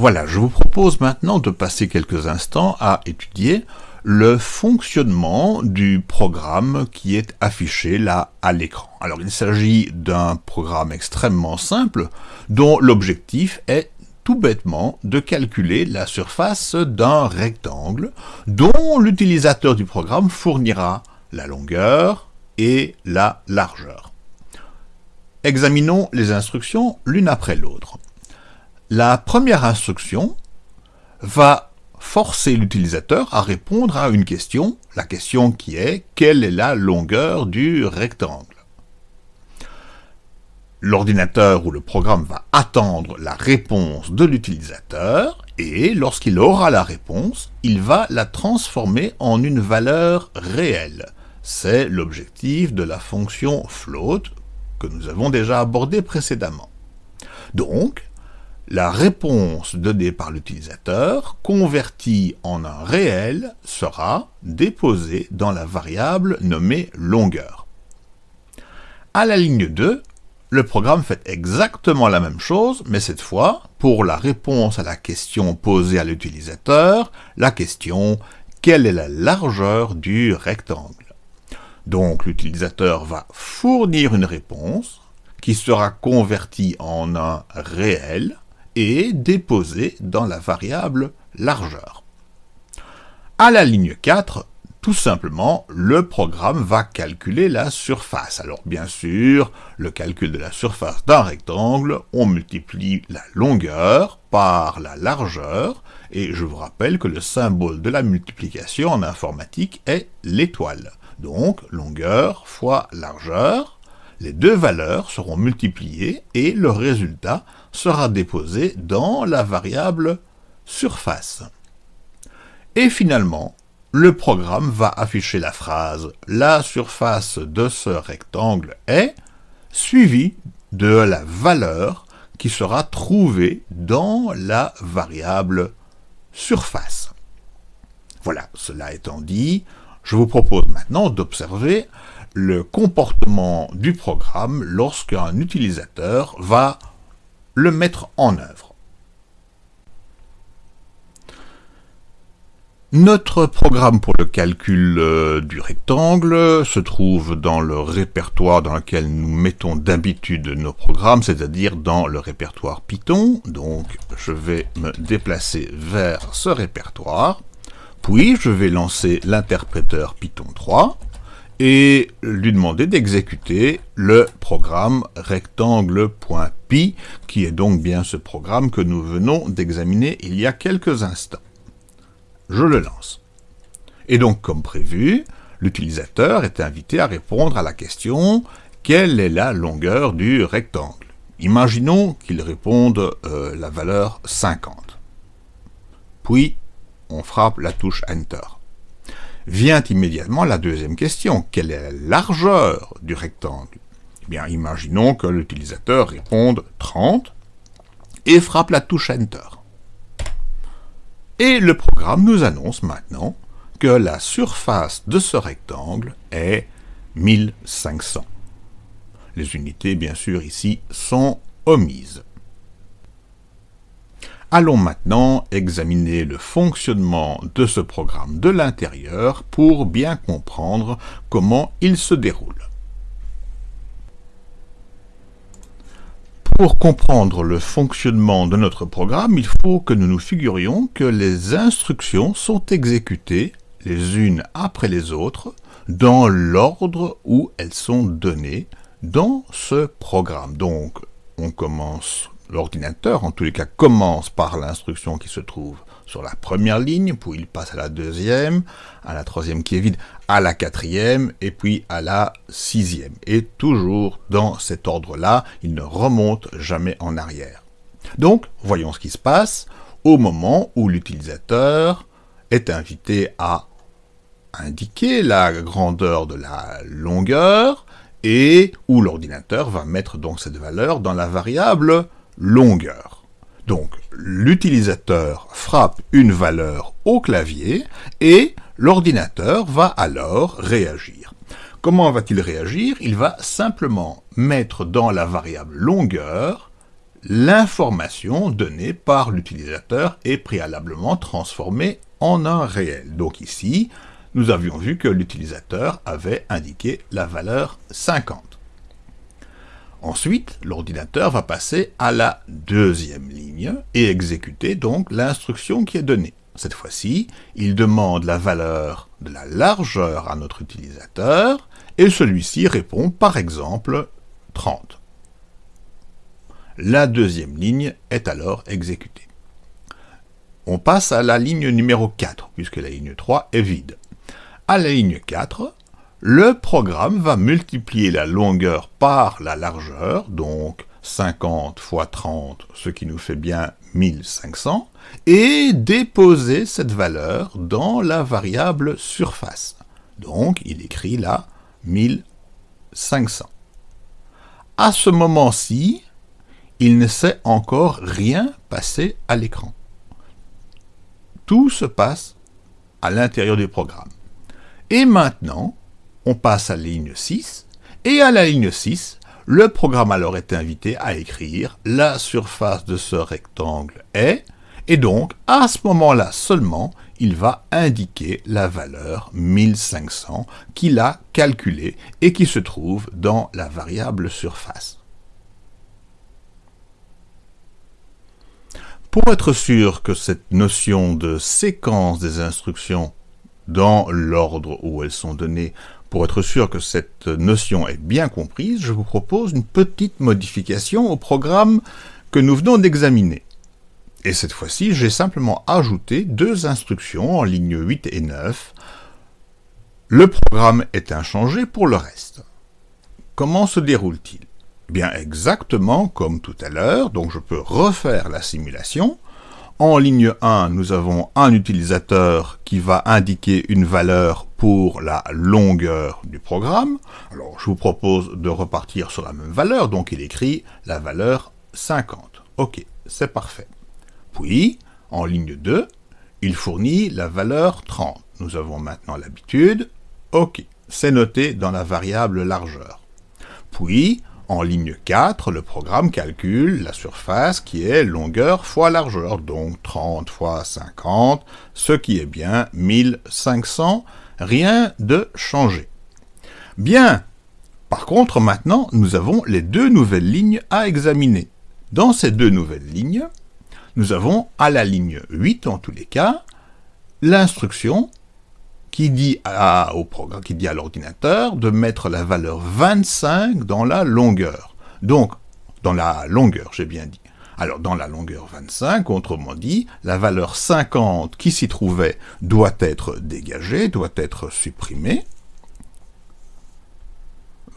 Voilà, je vous propose maintenant de passer quelques instants à étudier le fonctionnement du programme qui est affiché là à l'écran. Alors il s'agit d'un programme extrêmement simple dont l'objectif est tout bêtement de calculer la surface d'un rectangle dont l'utilisateur du programme fournira la longueur et la largeur. Examinons les instructions l'une après l'autre. La première instruction va forcer l'utilisateur à répondre à une question, la question qui est « Quelle est la longueur du rectangle ?» L'ordinateur ou le programme va attendre la réponse de l'utilisateur et lorsqu'il aura la réponse, il va la transformer en une valeur réelle. C'est l'objectif de la fonction float que nous avons déjà abordé précédemment. Donc, la réponse donnée par l'utilisateur, convertie en un réel, sera déposée dans la variable nommée longueur. À la ligne 2, le programme fait exactement la même chose, mais cette fois, pour la réponse à la question posée à l'utilisateur, la question « Quelle est la largeur du rectangle ?» Donc l'utilisateur va fournir une réponse qui sera convertie en un réel, et déposé dans la variable largeur. À la ligne 4, tout simplement, le programme va calculer la surface. Alors bien sûr, le calcul de la surface d'un rectangle, on multiplie la longueur par la largeur, et je vous rappelle que le symbole de la multiplication en informatique est l'étoile. Donc, longueur fois largeur, les deux valeurs seront multipliées et le résultat sera déposé dans la variable surface. Et finalement, le programme va afficher la phrase « La surface de ce rectangle est » suivie de la valeur qui sera trouvée dans la variable surface. Voilà, cela étant dit, je vous propose maintenant d'observer le comportement du programme lorsqu'un utilisateur va le mettre en œuvre. Notre programme pour le calcul euh, du rectangle se trouve dans le répertoire dans lequel nous mettons d'habitude nos programmes, c'est-à-dire dans le répertoire Python. Donc je vais me déplacer vers ce répertoire, puis je vais lancer l'interpréteur Python 3, et lui demander d'exécuter le programme rectangle.py, qui est donc bien ce programme que nous venons d'examiner il y a quelques instants. Je le lance. Et donc, comme prévu, l'utilisateur est invité à répondre à la question « Quelle est la longueur du rectangle ?» Imaginons qu'il réponde euh, la valeur 50. Puis, on frappe la touche Enter vient immédiatement la deuxième question. Quelle est la largeur du rectangle? Eh bien, imaginons que l'utilisateur réponde 30 et frappe la touche Enter. Et le programme nous annonce maintenant que la surface de ce rectangle est 1500. Les unités, bien sûr, ici, sont omises. Allons maintenant examiner le fonctionnement de ce programme de l'intérieur pour bien comprendre comment il se déroule. Pour comprendre le fonctionnement de notre programme, il faut que nous nous figurions que les instructions sont exécutées les unes après les autres dans l'ordre où elles sont données dans ce programme. Donc, on commence L'ordinateur, en tous les cas, commence par l'instruction qui se trouve sur la première ligne, puis il passe à la deuxième, à la troisième qui est vide, à la quatrième, et puis à la sixième. Et toujours dans cet ordre-là, il ne remonte jamais en arrière. Donc, voyons ce qui se passe au moment où l'utilisateur est invité à indiquer la grandeur de la longueur, et où l'ordinateur va mettre donc cette valeur dans la variable longueur. Donc, l'utilisateur frappe une valeur au clavier et l'ordinateur va alors réagir. Comment va-t-il réagir? Il va simplement mettre dans la variable longueur l'information donnée par l'utilisateur est préalablement transformée en un réel. Donc ici, nous avions vu que l'utilisateur avait indiqué la valeur 50. Ensuite, l'ordinateur va passer à la deuxième ligne et exécuter donc l'instruction qui est donnée. Cette fois-ci, il demande la valeur de la largeur à notre utilisateur et celui-ci répond par exemple 30. La deuxième ligne est alors exécutée. On passe à la ligne numéro 4, puisque la ligne 3 est vide. À la ligne 4, le programme va multiplier la longueur par la largeur, donc 50 fois 30, ce qui nous fait bien 1500, et déposer cette valeur dans la variable surface. Donc, il écrit là 1500. À ce moment-ci, il ne s'est encore rien passé à l'écran. Tout se passe à l'intérieur du programme. Et maintenant, on passe à la ligne 6, et à la ligne 6, le programme alors est invité à écrire la surface de ce rectangle est, et donc à ce moment-là seulement, il va indiquer la valeur 1500 qu'il a calculée et qui se trouve dans la variable surface. Pour être sûr que cette notion de séquence des instructions dans l'ordre où elles sont données, pour être sûr que cette notion est bien comprise, je vous propose une petite modification au programme que nous venons d'examiner. Et cette fois-ci, j'ai simplement ajouté deux instructions en ligne 8 et 9. Le programme est inchangé pour le reste. Comment se déroule-t-il? Bien exactement comme tout à l'heure, donc je peux refaire la simulation. En ligne 1, nous avons un utilisateur qui va indiquer une valeur pour la longueur du programme. Alors je vous propose de repartir sur la même valeur, donc il écrit la valeur 50. Ok, c'est parfait. Puis, en ligne 2, il fournit la valeur 30. Nous avons maintenant l'habitude. Ok, c'est noté dans la variable largeur. Puis, en ligne 4, le programme calcule la surface qui est longueur fois largeur, donc 30 fois 50, ce qui est bien 1500, rien de changé. Bien, par contre maintenant, nous avons les deux nouvelles lignes à examiner. Dans ces deux nouvelles lignes, nous avons à la ligne 8 en tous les cas, l'instruction qui dit à, au programme, qui dit à l'ordinateur de mettre la valeur 25 dans la longueur. Donc, dans la longueur, j'ai bien dit. Alors, dans la longueur 25, autrement dit, la valeur 50 qui s'y trouvait doit être dégagée, doit être supprimée.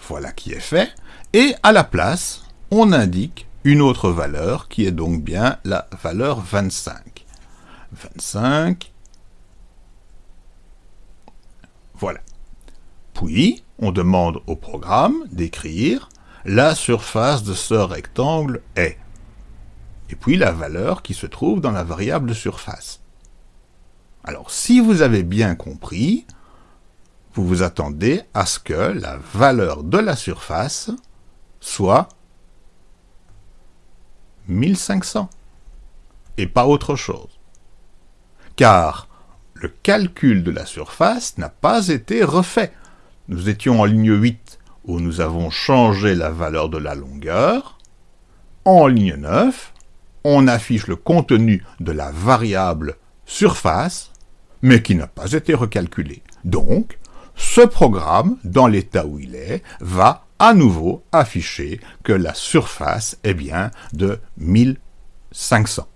Voilà qui est fait. Et à la place, on indique une autre valeur qui est donc bien la valeur 25. 25 Voilà. Puis, on demande au programme d'écrire la surface de ce rectangle est. Et puis la valeur qui se trouve dans la variable surface. Alors, si vous avez bien compris, vous vous attendez à ce que la valeur de la surface soit 1500, et pas autre chose. Car le calcul de la surface n'a pas été refait. Nous étions en ligne 8, où nous avons changé la valeur de la longueur. En ligne 9, on affiche le contenu de la variable surface, mais qui n'a pas été recalculé. Donc, ce programme, dans l'état où il est, va à nouveau afficher que la surface est bien de 1500.